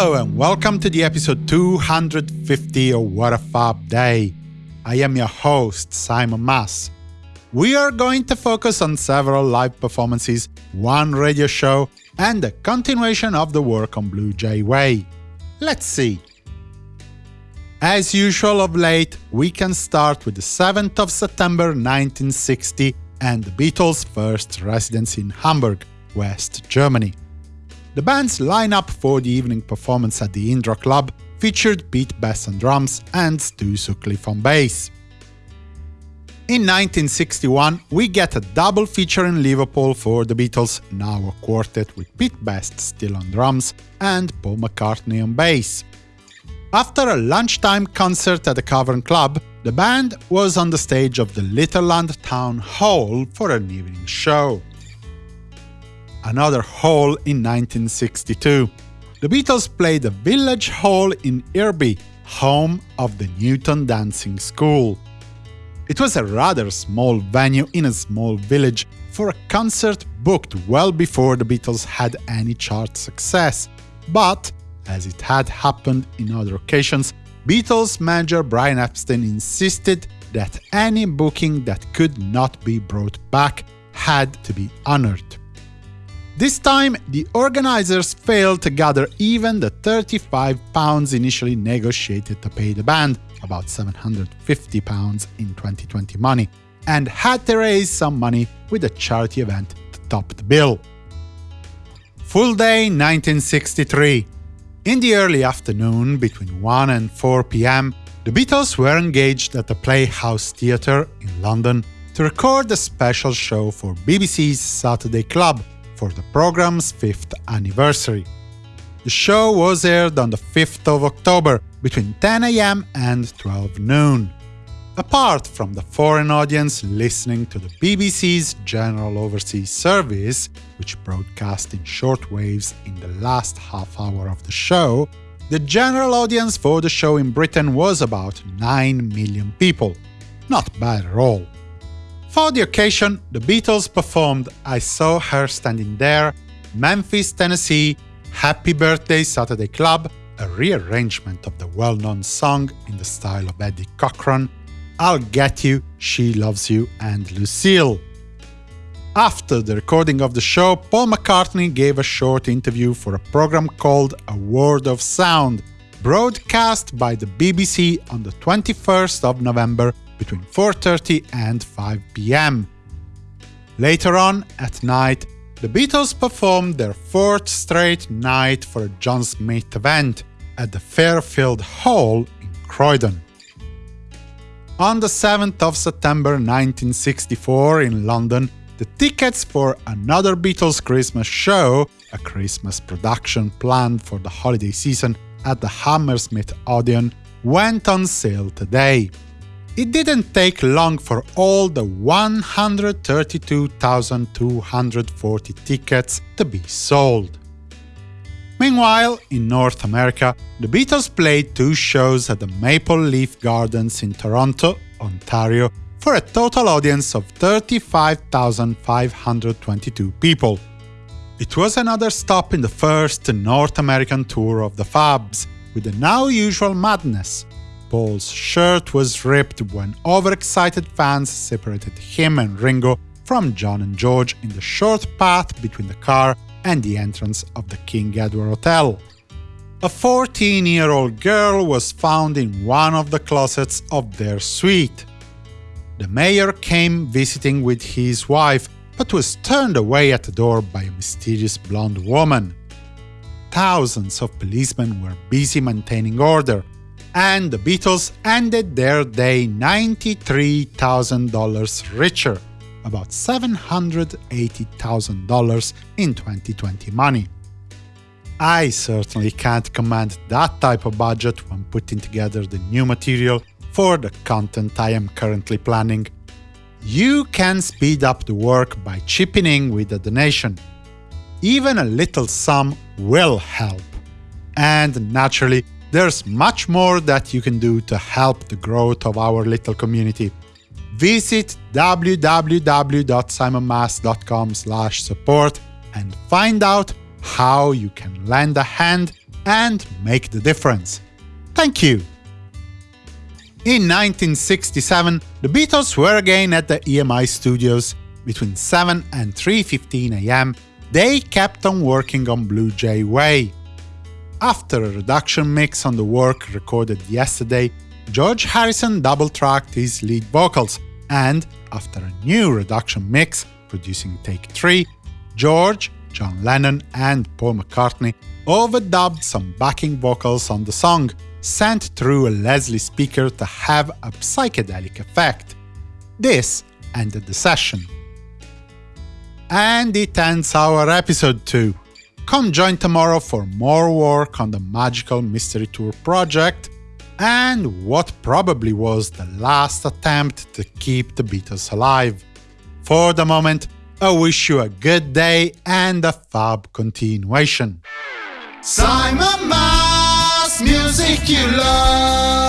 Hello and welcome to the episode 250 of What a Fab Day. I am your host, Simon Mas. We are going to focus on several live performances, one radio show, and a continuation of the work on Blue Jay Way. Let's see. As usual of late, we can start with the 7th of September 1960 and the Beatles' first residence in Hamburg, West Germany. The band's lineup for the evening performance at the Indra Club featured Pete Best on drums and Stu Sutcliffe on bass. In 1961, we get a double feature in Liverpool for the Beatles, now a quartet with Pete Best still on drums and Paul McCartney on bass. After a lunchtime concert at the Cavern Club, the band was on the stage of the Litherland Town Hall for an evening show. Another hall in 1962. The Beatles played the Village Hall in Irby, home of the Newton Dancing School. It was a rather small venue in a small village for a concert booked well before the Beatles had any chart success, but as it had happened in other occasions, Beatles manager Brian Epstein insisted that any booking that could not be brought back had to be honored. This time, the organizers failed to gather even the 35 pounds initially negotiated to pay the band, about 750 pounds in 2020 money, and had to raise some money with a charity event to top the bill. Full day 1963 in the early afternoon, between 1 and 4 pm, the Beatles were engaged at the Playhouse Theatre in London to record a special show for BBC's Saturday Club for the program's fifth anniversary. The show was aired on the 5th of October between 10 am and 12 noon. Apart from the foreign audience listening to the BBC's General Overseas Service, which broadcast in shortwaves in the last half hour of the show, the general audience for the show in Britain was about 9 million people. Not bad at all. For the occasion, the Beatles performed I Saw Her Standing There, Memphis, Tennessee, Happy Birthday Saturday Club, a rearrangement of the well-known song in the style of Eddie Cochran, I'll Get You, She Loves You, and Lucille. After the recording of the show, Paul McCartney gave a short interview for a program called A World of Sound, broadcast by the BBC on the 21st of November between 4.30 and 5 pm. Later on, at night, the Beatles performed their fourth straight night for a John Smith event at the Fairfield Hall in Croydon. On the 7th of September 1964 in London, the tickets for another Beatles Christmas show, a Christmas production planned for the holiday season at the Hammersmith Odeon, went on sale today. It didn't take long for all the 132,240 tickets to be sold. Meanwhile, in North America, the Beatles played two shows at the Maple Leaf Gardens in Toronto, Ontario, for a total audience of 35,522 people. It was another stop in the first North American tour of the Fabs, with the now usual madness. Paul's shirt was ripped when overexcited fans separated him and Ringo from John and George in the short path between the car and the entrance of the King Edward Hotel. A 14-year-old girl was found in one of the closets of their suite. The mayor came visiting with his wife, but was turned away at the door by a mysterious blonde woman. Thousands of policemen were busy maintaining order, and the Beatles ended their day $93,000 richer about $780,000 in 2020 money. I certainly can't command that type of budget when putting together the new material for the content I am currently planning. You can speed up the work by chipping in with a donation. Even a little sum will help. And naturally, there's much more that you can do to help the growth of our little community visit www.simonmas.com support and find out how you can lend a hand and make the difference. Thank you! In 1967, the Beatles were again at the EMI studios. Between 7 and 3.15 am, they kept on working on Blue Jay Way. After a reduction mix on the work recorded yesterday, George Harrison double-tracked his lead vocals, and, after a new reduction mix, producing Take 3, George, John Lennon and Paul McCartney overdubbed some backing vocals on the song, sent through a Leslie speaker to have a psychedelic effect. This ended the session. And it ends our episode too. Come join tomorrow for more work on the Magical Mystery Tour project and what probably was the last attempt to keep the Beatles alive. For the moment, I wish you a good day and a fab continuation. Simon Mas, music you love.